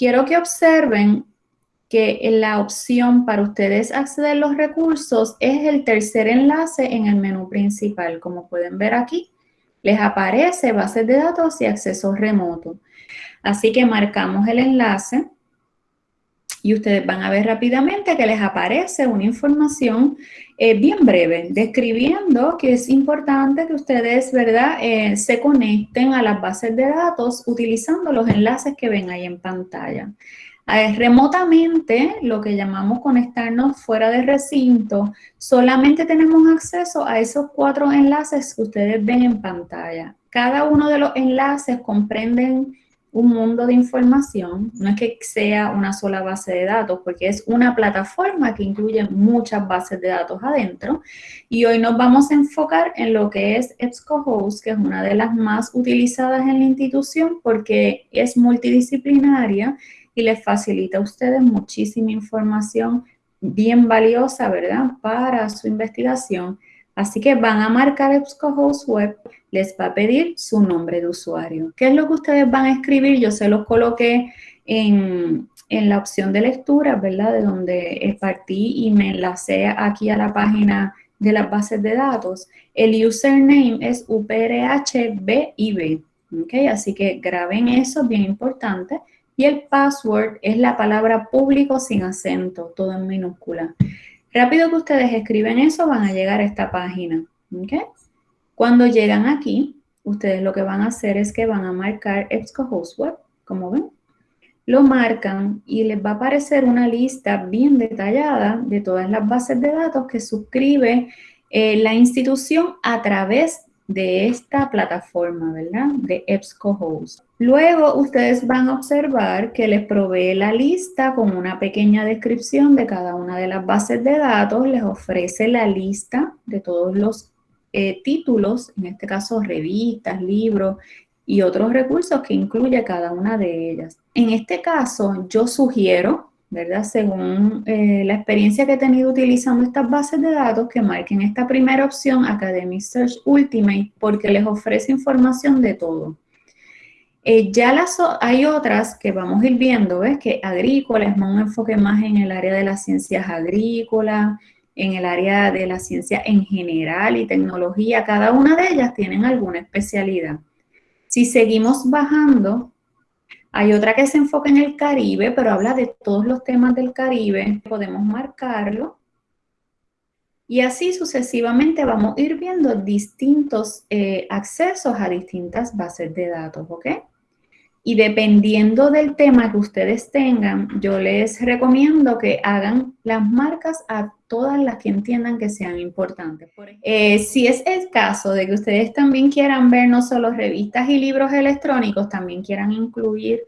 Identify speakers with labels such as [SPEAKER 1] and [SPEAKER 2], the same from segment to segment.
[SPEAKER 1] quiero que observen que la opción para ustedes acceder a los recursos es el tercer enlace en el menú principal. Como pueden ver aquí, les aparece bases de datos y acceso remoto. Así que marcamos el enlace y ustedes van a ver rápidamente que les aparece una información eh, bien breve, describiendo que es importante que ustedes, ¿verdad?, eh, se conecten a las bases de datos utilizando los enlaces que ven ahí en pantalla. Eh, remotamente, lo que llamamos conectarnos fuera de recinto, solamente tenemos acceso a esos cuatro enlaces que ustedes ven en pantalla. Cada uno de los enlaces comprenden un mundo de información, no es que sea una sola base de datos, porque es una plataforma que incluye muchas bases de datos adentro. Y hoy nos vamos a enfocar en lo que es EBSCOhost, que es una de las más utilizadas en la institución porque es multidisciplinaria y les facilita a ustedes muchísima información bien valiosa, ¿verdad?, para su investigación. Así que van a marcar EBSCOhost Web, les va a pedir su nombre de usuario. ¿Qué es lo que ustedes van a escribir? Yo se los coloqué en, en la opción de lectura, ¿verdad?, de donde partí y me enlacé aquí a la página de las bases de datos. El username es UPRHBIB, ¿ok? Así que graben eso, bien importante. Y el password es la palabra público sin acento, todo en minúscula. Rápido que ustedes escriben eso, van a llegar a esta página. Cuando llegan aquí, ustedes lo que van a hacer es que van a marcar EBSCOhost Web, como ven. Lo marcan y les va a aparecer una lista bien detallada de todas las bases de datos que suscribe eh, la institución a través de esta plataforma, ¿verdad? De EBSCOhost. Luego ustedes van a observar que les provee la lista con una pequeña descripción de cada una de las bases de datos, les ofrece la lista de todos los eh, títulos, en este caso revistas, libros y otros recursos que incluye cada una de ellas. En este caso yo sugiero ¿verdad? Según eh, la experiencia que he tenido utilizando estas bases de datos, que marquen esta primera opción, Academic Search Ultimate, porque les ofrece información de todo. Eh, ya hay otras que vamos a ir viendo, ¿ves? Que agrícola es un enfoque más en el área de las ciencias agrícolas, en el área de la ciencia en general y tecnología. Cada una de ellas tienen alguna especialidad. Si seguimos bajando, hay otra que se enfoca en el Caribe, pero habla de todos los temas del Caribe. Podemos marcarlo. Y así sucesivamente vamos a ir viendo distintos eh, accesos a distintas bases de datos, ¿ok? Y dependiendo del tema que ustedes tengan, yo les recomiendo que hagan las marcas a todas las que entiendan que sean importantes. Eh, si es el caso de que ustedes también quieran ver no solo revistas y libros electrónicos, también quieran incluir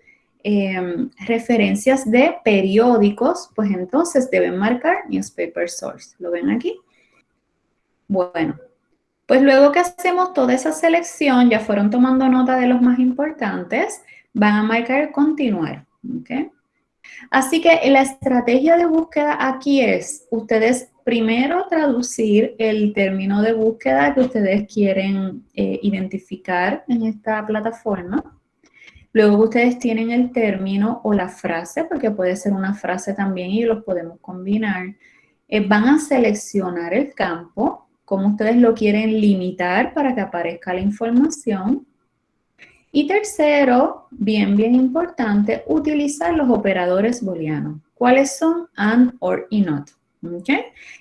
[SPEAKER 1] em, referencias de periódicos, pues entonces deben marcar Newspaper Source. ¿Lo ven aquí? Bueno, pues luego que hacemos toda esa selección, ya fueron tomando nota de los más importantes, van a marcar continuar. Así que la estrategia de búsqueda aquí es, ustedes primero traducir el término de búsqueda que ustedes quieren eh, identificar en esta plataforma. Luego ustedes tienen el término o la frase, porque puede ser una frase también y los podemos combinar. Eh, van a seleccionar el campo, como ustedes lo quieren limitar para que aparezca la información. Y tercero, bien, bien importante, utilizar los operadores booleanos. ¿Cuáles son? And, or y not.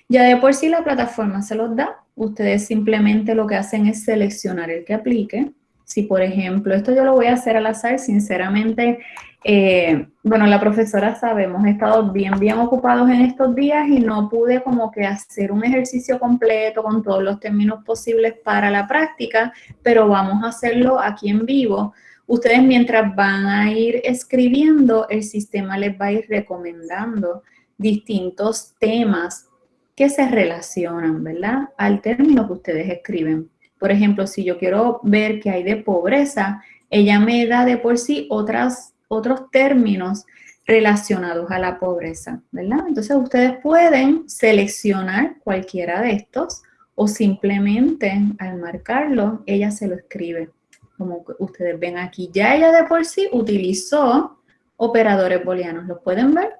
[SPEAKER 1] Ya de por sí la plataforma se los da. Ustedes simplemente lo que hacen es seleccionar el que aplique. Si, por ejemplo, esto yo lo voy a hacer al azar, sinceramente, eh, bueno, la profesora sabe, hemos estado bien, bien ocupados en estos días y no pude como que hacer un ejercicio completo con todos los términos posibles para la práctica, pero vamos a hacerlo aquí en vivo. Ustedes mientras van a ir escribiendo, el sistema les va a ir recomendando distintos temas que se relacionan, ¿verdad? Al término que ustedes escriben. Por ejemplo, si yo quiero ver qué hay de pobreza, ella me da de por sí otras otros términos relacionados a la pobreza, ¿verdad? Entonces ustedes pueden seleccionar cualquiera de estos o simplemente al marcarlo, ella se lo escribe, como ustedes ven aquí. Ya ella de por sí utilizó operadores booleanos. ¿Los pueden ver?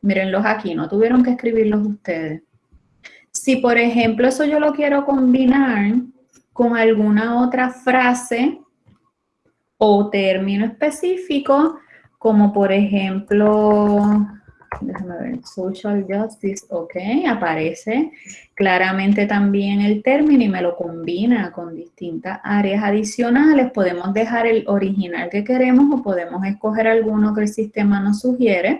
[SPEAKER 1] Mírenlos aquí, no tuvieron que escribirlos ustedes. Si, por ejemplo, eso yo lo quiero combinar con alguna otra frase o término específico, como por ejemplo, déjame ver, social justice, ok, aparece claramente también el término y me lo combina con distintas áreas adicionales. Podemos dejar el original que queremos o podemos escoger alguno que el sistema nos sugiere.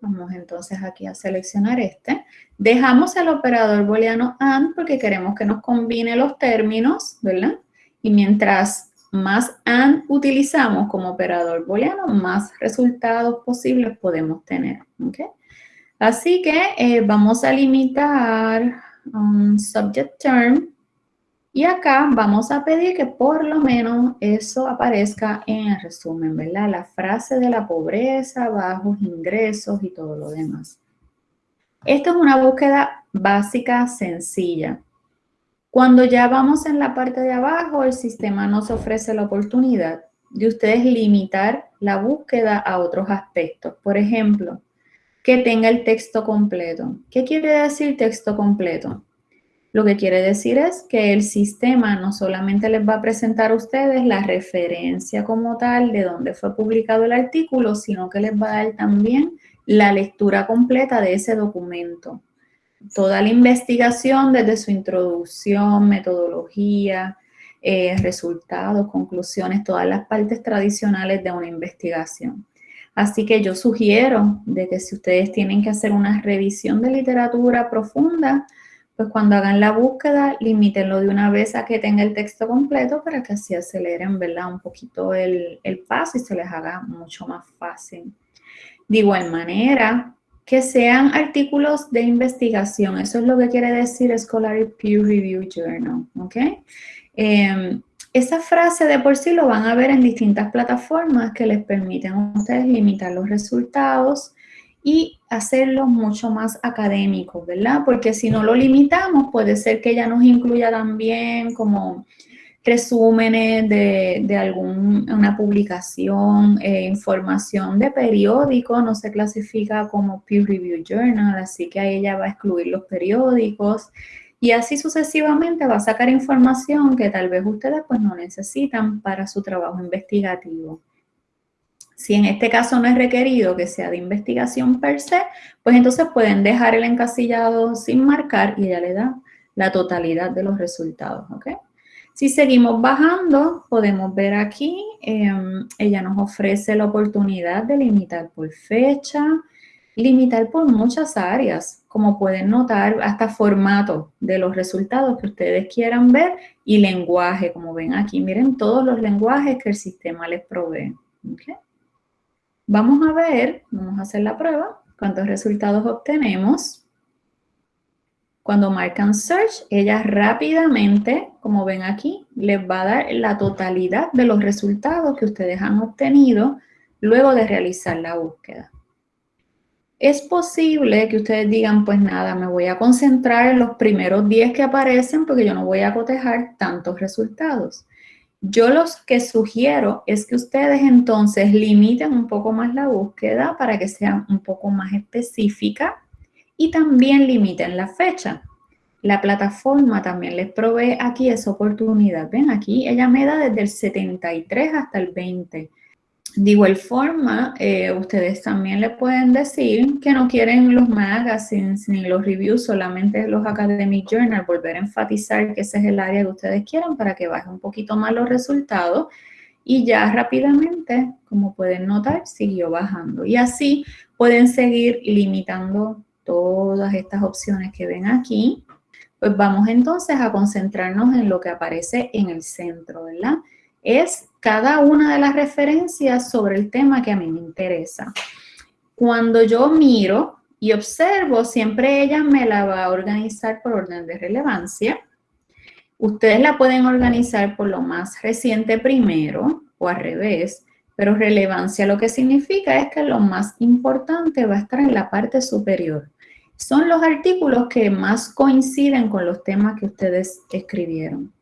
[SPEAKER 1] Vamos entonces aquí a seleccionar este. Dejamos el operador booleano AND porque queremos que nos combine los términos, ¿verdad? Y mientras más AND utilizamos como operador booleano, más resultados posibles podemos tener, ¿ok? Así que eh, vamos a limitar un subject term y acá vamos a pedir que por lo menos eso aparezca en el resumen, ¿verdad? La frase de la pobreza, bajos ingresos y todo lo demás. Esto es una búsqueda básica, sencilla. Cuando ya vamos en la parte de abajo, el sistema nos ofrece la oportunidad de ustedes limitar la búsqueda a otros aspectos. Por ejemplo, que tenga el texto completo. ¿Qué quiere decir texto completo? Lo que quiere decir es que el sistema no solamente les va a presentar a ustedes la referencia como tal de dónde fue publicado el artículo, sino que les va a dar también la lectura completa de ese documento. Toda la investigación desde su introducción, metodología, eh, resultados, conclusiones, todas las partes tradicionales de una investigación. Así que yo sugiero de que si ustedes tienen que hacer una revisión de literatura profunda, pues cuando hagan la búsqueda, limítenlo de una vez a que tenga el texto completo para que así aceleren, ¿verdad? Un poquito el, el paso y se les haga mucho más fácil. De igual manera, que sean artículos de investigación. Eso es lo que quiere decir Scholarly Peer Review Journal, ¿ok? Em, esa frase de por sí lo van a ver en distintas plataformas que les permiten a ustedes limitar los resultados y hacerlo mucho más académico, ¿verdad? Porque si no lo limitamos, puede ser que ella nos incluya también como resúmenes de, de alguna publicación, eh, información de periódico, no se clasifica como peer review journal, así que ahí ella va a excluir los periódicos y así sucesivamente va a sacar información que tal vez ustedes pues no necesitan para su trabajo investigativo. Si en este caso no es requerido que sea de investigación per se, pues entonces pueden dejar el encasillado sin marcar y ella le da la totalidad de los resultados, ¿ok? Si seguimos bajando, podemos ver aquí, em, ella nos ofrece la oportunidad de limitar por fecha, limitar por muchas áreas, como pueden notar, hasta formato de los resultados que ustedes quieran ver y lenguaje, como ven aquí. Miren todos los lenguajes que el sistema les provee. Vamos a ver, vamos a hacer la prueba, cuántos resultados obtenemos. Cuando marcan Search, ella rápidamente, como ven aquí, les va a dar la totalidad de los resultados que ustedes han obtenido luego de realizar la búsqueda. Es posible que ustedes digan, pues nada, me voy a concentrar en los primeros 10 que aparecen porque yo no voy a cotejar tantos resultados. Yo los que sugiero es que ustedes entonces limiten un poco más la búsqueda para que sea un poco más específica y también limiten la fecha. La plataforma también les provee aquí esa oportunidad. Ven, aquí ella me da desde el 73 hasta el 20. De igual forma, eh, ustedes también le pueden decir que no quieren los magazines ni los reviews, solamente los academic journal, volver a enfatizar que ese es el área que ustedes quieren para que baje un poquito más los resultados y ya rápidamente, como pueden notar, siguió bajando. Y así pueden seguir limitando todas estas opciones que ven aquí. Pues vamos entonces a concentrarnos en lo que aparece en el centro, ¿verdad? es cada una de las referencias sobre el tema que a mí me interesa. Cuando yo miro y observo, siempre ella me la va a organizar por orden de relevancia. Ustedes la pueden organizar por lo más reciente primero o al revés, pero relevancia lo que significa es que lo más importante va a estar en la parte superior. Son los artículos que más coinciden con los temas que ustedes escribieron.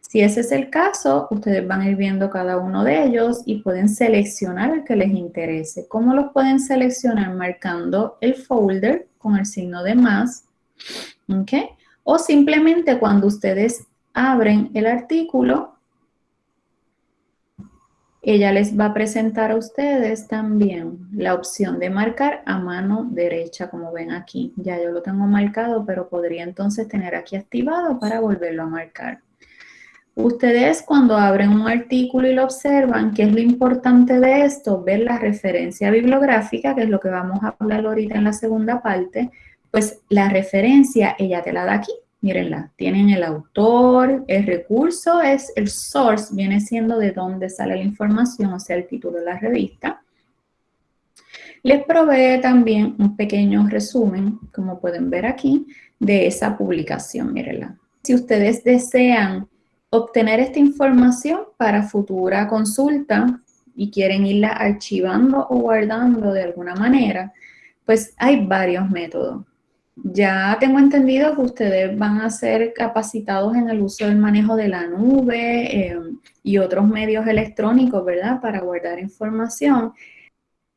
[SPEAKER 1] Si ese es el caso, ustedes van a ir viendo cada uno de ellos y pueden seleccionar el que les interese. ¿Cómo los pueden seleccionar? Marcando el folder con el signo de más. ¿Ok? O simplemente cuando ustedes abren el artículo, ella les va a presentar a ustedes también la opción de marcar a mano derecha, como ven aquí. Ya yo lo tengo marcado, pero podría entonces tener aquí activado para volverlo a marcar. Ustedes cuando abren un artículo y lo observan, ¿qué es lo importante de esto? Ver la referencia bibliográfica, que es lo que vamos a hablar ahorita en la segunda parte, pues la referencia ella te la da aquí, mírenla, tienen el autor, el recurso es el source, viene siendo de dónde sale la información, o sea, el título de la revista. Les provee también un pequeño resumen, como pueden ver aquí, de esa publicación, mírenla. Si ustedes desean obtener esta información para futura consulta y quieren irla archivando o guardando de alguna manera, pues hay varios métodos. Ya tengo entendido que ustedes van a ser capacitados en el uso del manejo de la nube eh, y otros medios electrónicos, ¿verdad? Para guardar información.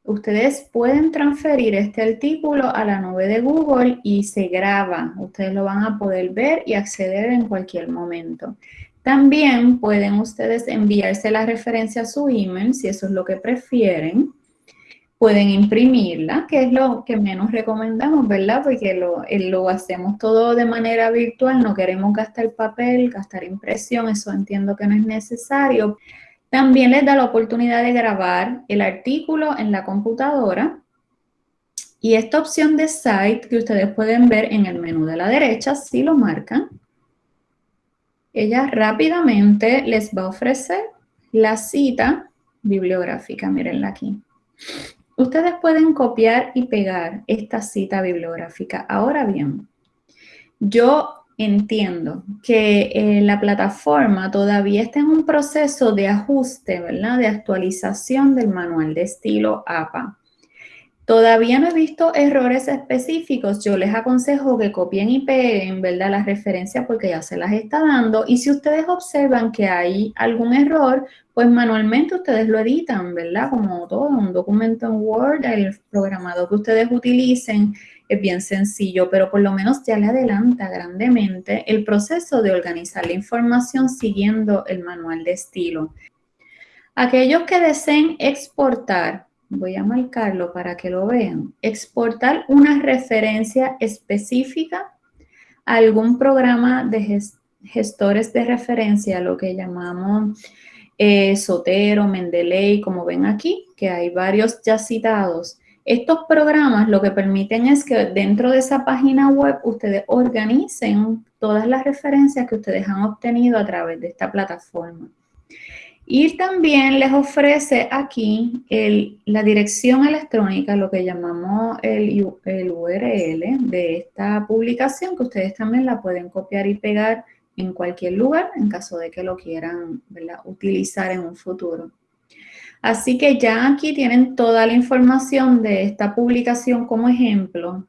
[SPEAKER 1] Ustedes pueden transferir este artículo a la nube de Google y se graba. Ustedes lo van a poder ver y acceder en cualquier momento. También pueden ustedes enviarse la referencia a su email, si eso es lo que prefieren. Pueden imprimirla, que es lo que menos recomendamos, ¿verdad? Porque lo, eh, lo hacemos todo de manera virtual, no queremos gastar papel, gastar impresión, eso entiendo que no es necesario. También les da la oportunidad de grabar el artículo en la computadora. Y esta opción de Site que ustedes pueden ver en el menú de la derecha, si lo marcan, ella rápidamente les va a ofrecer la cita bibliográfica, mírenla aquí. Ustedes pueden copiar y pegar esta cita bibliográfica. Ahora bien, yo entiendo que eh, la plataforma todavía está en un proceso de ajuste, ¿verdad? De actualización del manual de estilo APA. Todavía no he visto errores específicos. Yo les aconsejo que copien y peguen, ¿verdad? Las referencias porque ya se las está dando. Y si ustedes observan que hay algún error, pues manualmente ustedes lo editan, ¿verdad? Como todo, un documento en Word, el programado que ustedes utilicen es bien sencillo, pero por lo menos ya le adelanta grandemente el proceso de organizar la información siguiendo el manual de estilo. Aquellos que deseen exportar voy a marcarlo para que lo vean, exportar una referencia específica a algún programa de gestores de referencia, lo que llamamos eh, Sotero, Mendeley, como ven aquí, que hay varios ya citados. Estos programas lo que permiten es que dentro de esa página web ustedes organicen todas las referencias que ustedes han obtenido a través de esta plataforma. Y también les ofrece aquí la dirección electrónica, lo que llamamos el, URL de esta publicación, que ustedes también la pueden copiar y pegar en cualquier lugar en caso de que lo quieran utilizar en un futuro. Así que ya aquí tienen toda la información de esta publicación como ejemplo.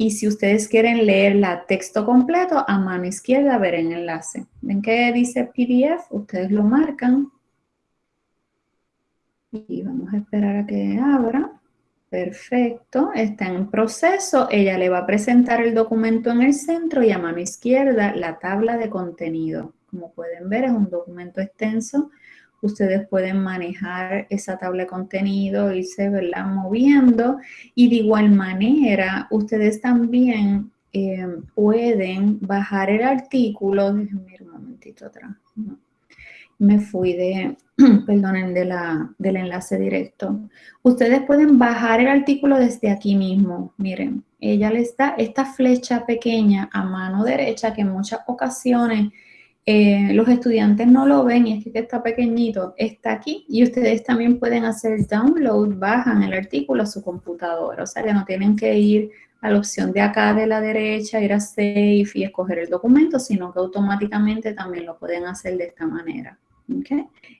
[SPEAKER 1] Y si ustedes quieren leer la texto completo, a mano izquierda ver el enlace. ¿Ven que dice PDF? Ustedes lo marcan. Y vamos a esperar a que abra. Perfecto, está en proceso. Ella le va a presentar el documento en el centro y a mano izquierda la tabla de contenido. Como pueden ver, es un documento extenso ustedes pueden manejar esa tabla de contenido, irse ¿verdad? moviendo y de igual manera ustedes también eh, pueden bajar el artículo, déjenme ir un momentito atrás, me fui de, perdonen, del enlace directo. Ustedes pueden bajar el artículo desde aquí mismo, miren, ella les da esta flecha pequeña a mano derecha que en muchas ocasiones eh, los estudiantes no lo ven y es que está pequeñito, está aquí y ustedes también pueden hacer download, bajan el artículo a su computadora, o sea que no tienen que ir a la opción de acá de la derecha, ir a Save y escoger el documento, sino que automáticamente también lo pueden hacer de esta manera.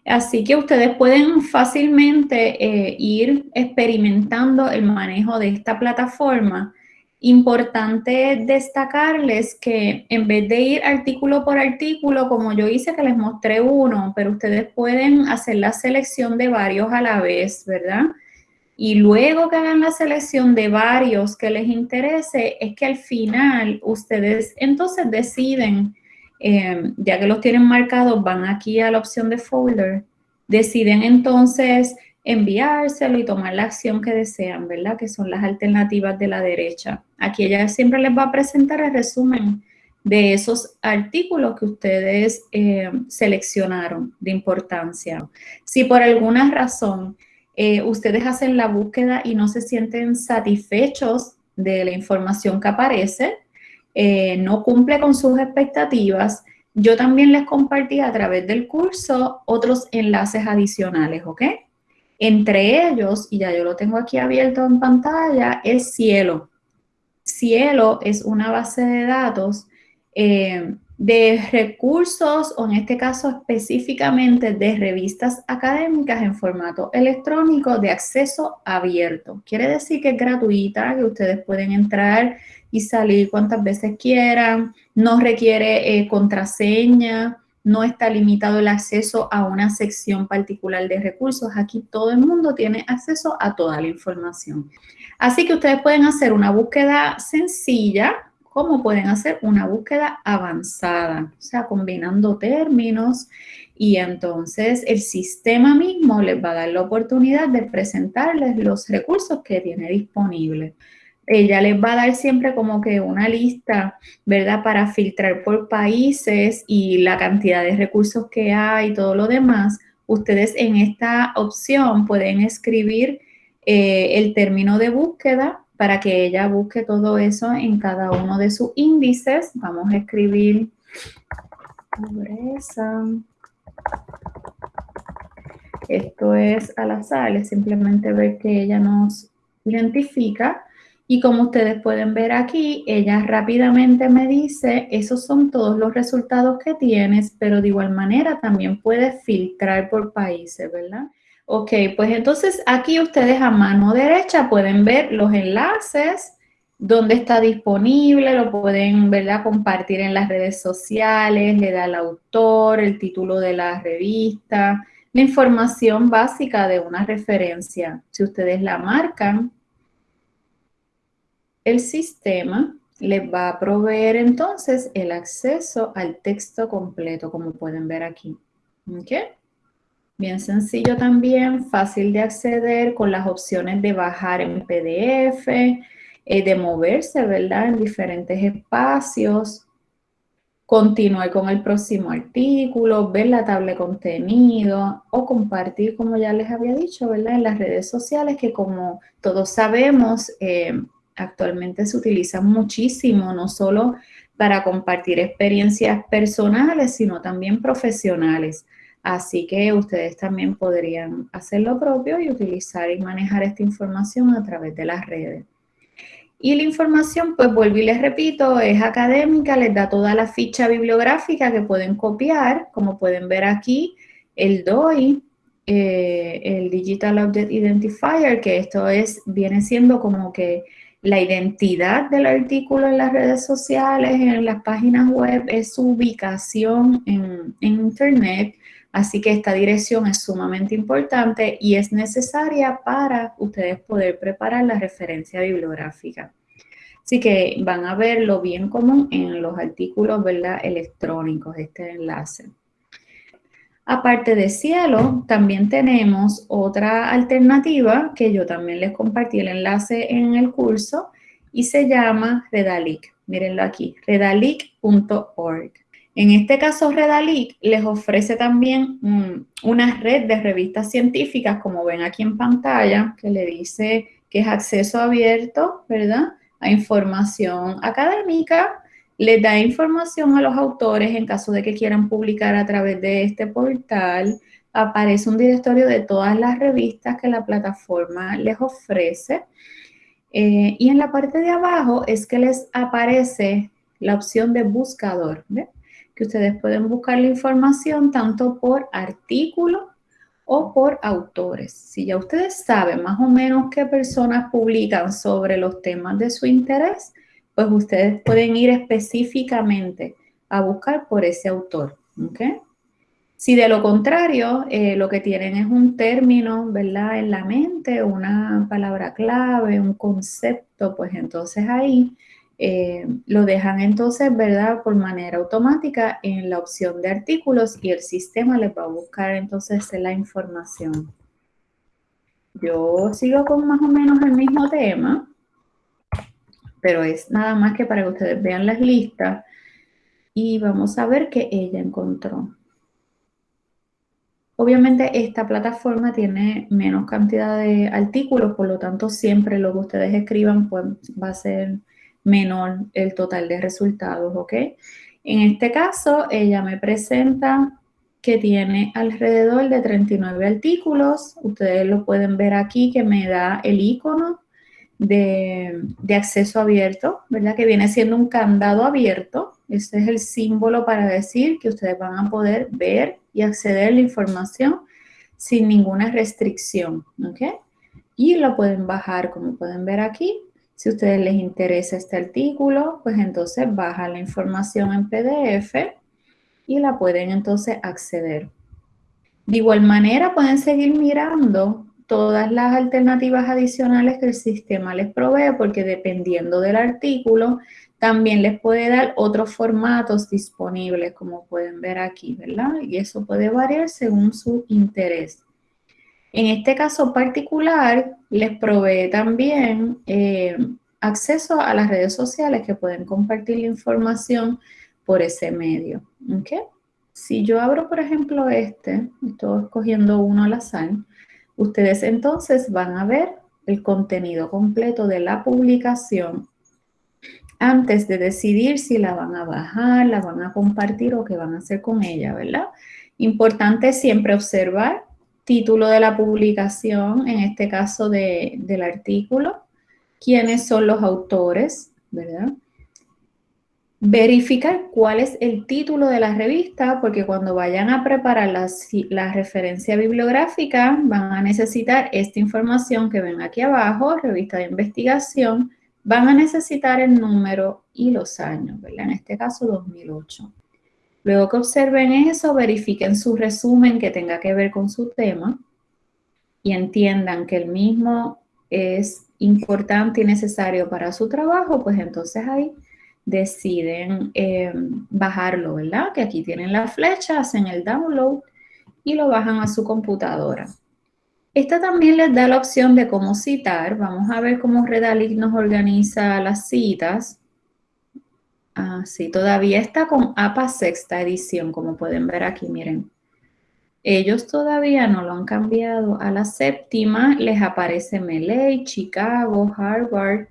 [SPEAKER 1] Así que ustedes pueden fácilmente eh, ir experimentando el manejo de esta plataforma Importante destacarles que en vez de ir artículo por artículo, como yo hice que les mostré uno, pero ustedes pueden hacer la selección de varios a la vez, ¿verdad? Y luego que hagan la selección de varios que les interese, es que al final ustedes entonces deciden, eh, ya que los tienen marcados, van aquí a la opción de folder, deciden entonces enviárselo y tomar la acción que desean, ¿verdad? Que son las alternativas de la derecha. Aquí ella siempre les va a presentar el resumen de esos artículos que ustedes eh, seleccionaron de importancia. Si por alguna razón eh, ustedes hacen la búsqueda y no se sienten satisfechos de la información que aparece, eh, no cumple con sus expectativas, yo también les compartí a través del curso otros enlaces adicionales, ¿ok? Entre ellos, y ya yo lo tengo aquí abierto en pantalla, es Cielo. Cielo es una base de datos eh, de recursos, o en este caso específicamente de revistas académicas en formato electrónico de acceso abierto. Quiere decir que es gratuita, que ustedes pueden entrar y salir cuantas veces quieran, no requiere eh, contraseña, no está limitado el acceso a una sección particular de recursos. Aquí todo el mundo tiene acceso a toda la información. Así que ustedes pueden hacer una búsqueda sencilla, como pueden hacer una búsqueda avanzada, o sea, combinando términos y entonces el sistema mismo les va a dar la oportunidad de presentarles los recursos que tiene disponibles ella les va a dar siempre como que una lista, ¿verdad? Para filtrar por países y la cantidad de recursos que hay y todo lo demás. Ustedes en esta opción pueden escribir eh, el término de búsqueda para que ella busque todo eso en cada uno de sus índices. Vamos a escribir pobreza. Esto es al azar, simplemente ver que ella nos identifica y como ustedes pueden ver aquí, ella rápidamente me dice, esos son todos los resultados que tienes, pero de igual manera también puedes filtrar por países, ¿verdad? Ok, pues entonces aquí ustedes a mano derecha pueden ver los enlaces, dónde está disponible, lo pueden ¿verdad? compartir en las redes sociales, le da el autor, el título de la revista, la información básica de una referencia. Si ustedes la marcan, el sistema les va a proveer entonces el acceso al texto completo, como pueden ver aquí. Bien sencillo también, fácil de acceder con las opciones de bajar en PDF, eh, de moverse, ¿verdad? En diferentes espacios, continuar con el próximo artículo, ver la tabla de contenido o compartir, como ya les había dicho, ¿verdad? En las redes sociales que como todos sabemos, eh, actualmente se utiliza muchísimo, no solo para compartir experiencias personales, sino también profesionales. Así que ustedes también podrían hacer lo propio y utilizar y manejar esta información a través de las redes. Y la información, pues vuelvo y les repito, es académica, les da toda la ficha bibliográfica que pueden copiar, como pueden ver aquí, el DOI, eh, el Digital Object Identifier, que esto es, viene siendo como que la identidad del artículo en las redes sociales, en las páginas web, es su ubicación en, Internet. Así que esta dirección es sumamente importante y es necesaria para ustedes poder preparar la referencia bibliográfica. Así que van a verlo bien común en los artículos ¿verdad? electrónicos, este enlace. Aparte de cielo, también tenemos otra alternativa que yo también les compartí el enlace en el curso y se llama Redalic. Mírenlo aquí, redalic.org. En este caso, Redalic les ofrece también una red de revistas científicas, como ven aquí en pantalla, que le dice que es acceso abierto, ¿verdad? A información académica les da información a los autores en caso de que quieran publicar a través de este portal. Aparece un directorio de todas las revistas que la plataforma les ofrece. Eh, y en la parte de abajo es que les aparece la opción de buscador, que ustedes pueden buscar la información tanto por artículo o por autores. Si ya ustedes saben más o menos qué personas publican sobre los temas de su interés, pues ustedes pueden ir específicamente a buscar por ese autor. Si de lo contrario, eh, lo que tienen es un término, ¿verdad? En la mente, una palabra clave, un concepto, pues entonces ahí eh, lo dejan entonces, ¿verdad? Por manera automática en la opción de artículos y el sistema les va a buscar entonces la información. Yo sigo con más o menos el mismo tema, pero es nada más que para que ustedes vean las listas y vamos a ver qué ella encontró. Obviamente esta plataforma tiene menos cantidad de artículos, por lo tanto siempre lo que ustedes escriban pues, va a ser menor el total de resultados, ¿ok? En este caso, ella me presenta que tiene alrededor de 39 artículos. Ustedes lo pueden ver aquí que me da el icono de, acceso abierto, ¿verdad? Que viene siendo un candado abierto. Este es el símbolo para decir que ustedes van a poder ver y acceder a la información sin ninguna restricción, ¿ok? Y lo pueden bajar, como pueden ver aquí, si a ustedes les interesa este artículo, pues entonces bajan la información en PDF y la pueden entonces acceder. De igual manera pueden seguir mirando todas las alternativas adicionales que el sistema les provee porque dependiendo del artículo también les puede dar otros formatos disponibles como pueden ver aquí, ¿verdad? Y eso puede variar según su interés. En este caso particular, les provee también eh, acceso a las redes sociales que pueden compartir la información por ese medio. Si yo abro, por ejemplo, este, estoy escogiendo uno al azar, ustedes entonces van a ver el contenido completo de la publicación antes de decidir si la van a bajar, la van a compartir o qué van a hacer con ella, ¿verdad? Importante siempre observar título de la publicación, en este caso del artículo, quiénes son los autores, ¿verdad? Verificar cuál es el título de la revista, porque cuando vayan a preparar la, la, referencia bibliográfica, van a necesitar esta información que ven aquí abajo, revista de investigación, van a necesitar el número y los años, ¿verdad? En este caso, 2008. Luego que observen eso, verifiquen su resumen que tenga que ver con su tema y entiendan que el mismo es importante y necesario para su trabajo, pues entonces ahí deciden eh, bajarlo, ¿verdad? Que aquí tienen la flecha, hacen el download y lo bajan a su computadora. Esta también les da la opción de cómo citar. Vamos a ver cómo Redalic nos organiza las citas. Ah, sí, todavía está con APA sexta edición, como pueden ver aquí, miren. Ellos todavía no lo han cambiado a la séptima, les aparece Melee, Chicago, Harvard.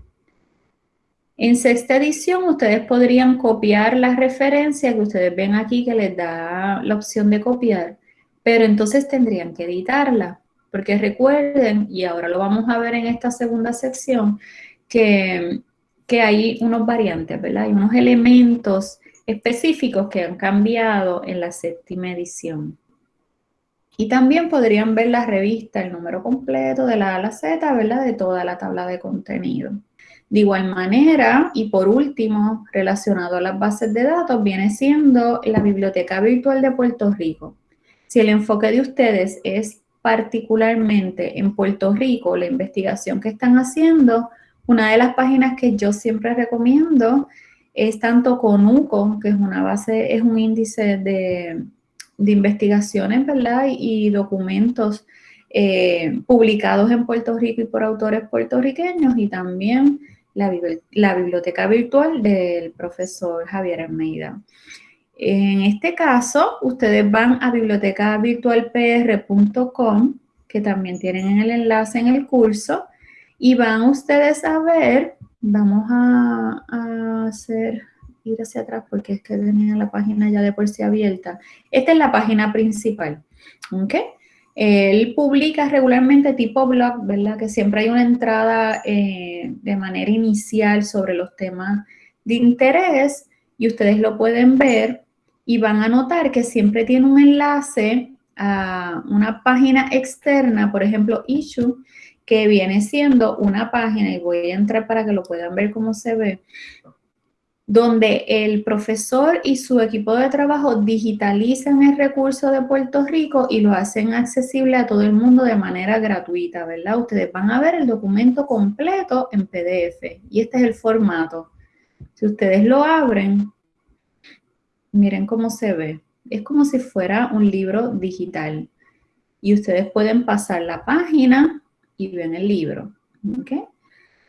[SPEAKER 1] En sexta edición ustedes podrían copiar la referencia que ustedes ven aquí que les da la opción de copiar, pero entonces tendrían que editarla, porque recuerden, y ahora lo vamos a ver en esta segunda sección, que que hay unos variantes, ¿verdad? Hay unos elementos específicos que han cambiado en la séptima edición. Y también podrían ver la revista, el número completo de la A a la Z, ¿verdad? De toda la tabla de contenido. De igual manera, y por último, relacionado a las bases de datos, viene siendo la Biblioteca Virtual de Puerto Rico. Si el enfoque de ustedes es particularmente en Puerto Rico, la investigación que están haciendo, una de las páginas que yo siempre recomiendo es tanto CONUCO, que es una base, es un índice de, investigaciones, ¿verdad? Y, documentos eh, publicados en Puerto Rico y por autores puertorriqueños y también la, biblioteca virtual del profesor Javier Almeida. En este caso, ustedes van a bibliotecavirtualpr.com, que también tienen el enlace en el curso, y van ustedes a ver, vamos a, hacer, ir hacia atrás porque es que tenía la página ya de por sí abierta. Esta es la página principal, ¿ok? Él publica regularmente tipo blog, ¿verdad? Que siempre hay una entrada eh, de manera inicial sobre los temas de interés y ustedes lo pueden ver y van a notar que siempre tiene un enlace a una página externa, por ejemplo, Issue, que viene siendo una página, y voy a entrar para que lo puedan ver cómo se ve, donde el profesor y su equipo de trabajo digitalizan el recurso de Puerto Rico y lo hacen accesible a todo el mundo de manera gratuita, ¿verdad? Ustedes van a ver el documento completo en PDF y este es el formato. Si ustedes lo abren, miren cómo se ve. Es como si fuera un libro digital y ustedes pueden pasar la página y ven el libro, ¿ok?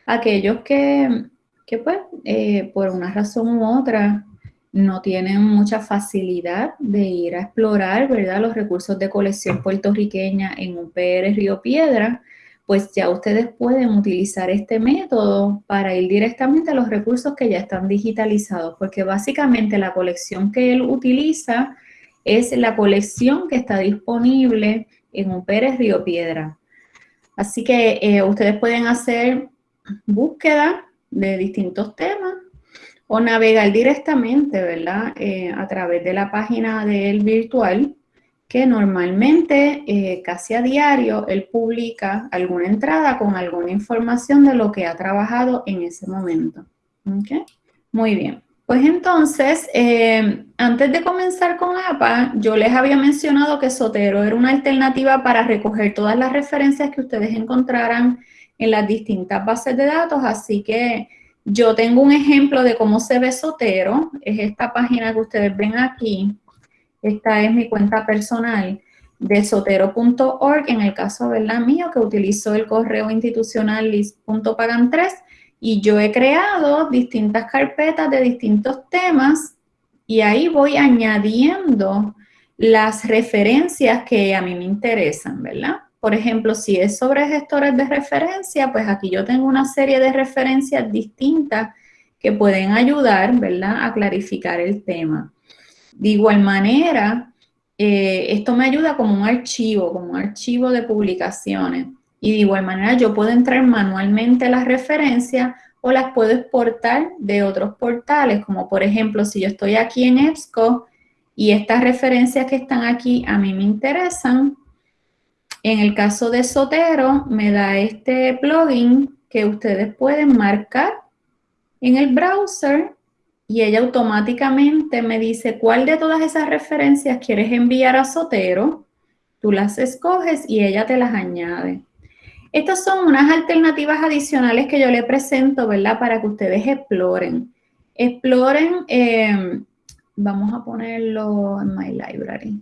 [SPEAKER 1] Aquellos que que pues eh, por una razón u otra no tienen mucha facilidad de ir a explorar, ¿verdad? Los recursos de colección puertorriqueña en un PR Río Piedra, pues ya ustedes pueden utilizar este método para ir directamente a los recursos que ya están digitalizados, porque básicamente la colección que él utiliza es la colección que está disponible en un PR Río Piedra. Así que eh, ustedes pueden hacer búsqueda de distintos temas o navegar directamente, ¿verdad? Eh, a través de la página del virtual, que normalmente, eh, casi a diario, él publica alguna entrada con alguna información de lo que ha trabajado en ese momento. Muy bien. Pues entonces, eh, antes de comenzar con APA, yo les había mencionado que Sotero era una alternativa para recoger todas las referencias que ustedes encontraran en las distintas bases de datos, así que yo tengo un ejemplo de cómo se ve Sotero, es esta página que ustedes ven aquí, esta es mi cuenta personal de sotero.org, en el caso ¿verdad? mío que utilizo el correo institucional list.pagan3 y yo he creado distintas carpetas de distintos temas y ahí voy añadiendo las referencias que a mí me interesan, ¿verdad? Por ejemplo, si es sobre gestores de referencia, pues aquí yo tengo una serie de referencias distintas que pueden ayudar, ¿verdad?, a clarificar el tema. De igual manera, eh, esto me ayuda como un archivo, como un archivo de publicaciones. Y de igual manera yo puedo entrar manualmente las referencias o las puedo exportar de otros portales, como por ejemplo, si yo estoy aquí en EBSCO y estas referencias que están aquí a mí me interesan, en el caso de Sotero, me da este plugin que ustedes pueden marcar en el browser y ella automáticamente me dice cuál de todas esas referencias quieres enviar a Sotero. Tú las escoges y ella te las añade. Estas son unas alternativas adicionales que yo le presento, ¿verdad? Para que ustedes exploren. Exploren, eh, vamos a ponerlo en My Library.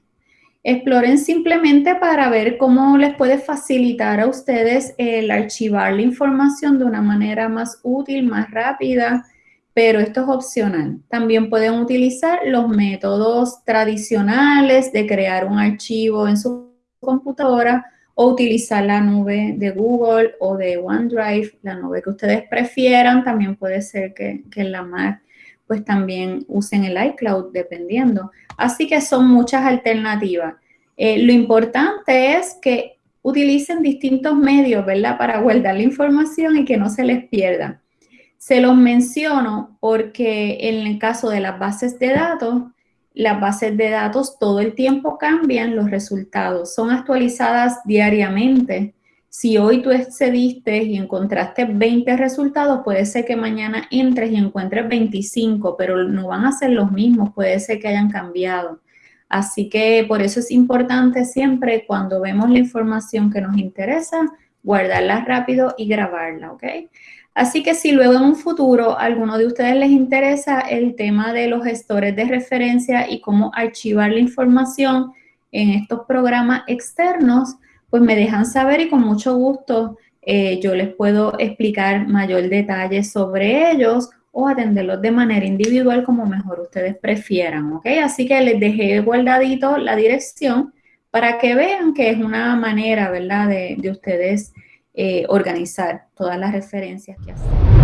[SPEAKER 1] Exploren simplemente para ver cómo les puede facilitar a ustedes el archivar la información de una manera más útil, más rápida, pero esto es opcional. También pueden utilizar los métodos tradicionales de crear un archivo en su computadora o utilizar la nube de Google o de OneDrive, la nube que ustedes prefieran. También puede ser que, que la Mac pues también usen el iCloud, dependiendo. Así que son muchas alternativas. Eh, lo importante es que utilicen distintos medios, ¿verdad? Para guardar la información y que no se les pierda. Se los menciono porque en el caso de las bases de datos, las bases de datos todo el tiempo cambian los resultados, son actualizadas diariamente. Si hoy tú excediste y encontraste 20 resultados, puede ser que mañana entres y encuentres 25, pero no van a ser los mismos, puede ser que hayan cambiado. Así que por eso es importante siempre cuando vemos la información que nos interesa, guardarla rápido y grabarla, ¿ok? Así que si luego en un futuro a alguno de ustedes les interesa el tema de los gestores de referencia y cómo archivar la información en estos programas externos, pues me dejan saber y con mucho gusto eh, yo les puedo explicar mayor detalle sobre ellos o atenderlos de manera individual como mejor ustedes prefieran, ¿ok? Así que les dejé guardadito la dirección para que vean que es una manera, ¿verdad?, de, ustedes eh, organizar todas las referencias que hacen.